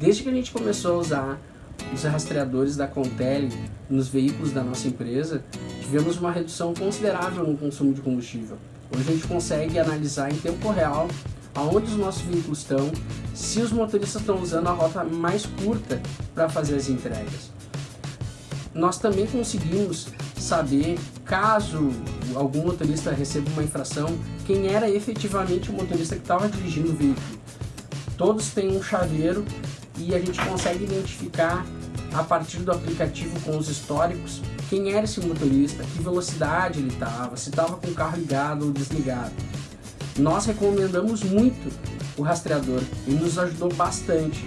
Desde que a gente começou a usar os rastreadores da Contele nos veículos da nossa empresa, tivemos uma redução considerável no consumo de combustível. Hoje a gente consegue analisar em tempo real aonde os nossos veículos estão, se os motoristas estão usando a rota mais curta para fazer as entregas. Nós também conseguimos saber, caso algum motorista receba uma infração, quem era efetivamente o motorista que estava dirigindo o veículo. Todos têm um chaveiro e a gente consegue identificar a partir do aplicativo com os históricos quem era esse motorista, que velocidade ele estava, se estava com o carro ligado ou desligado. Nós recomendamos muito o rastreador e nos ajudou bastante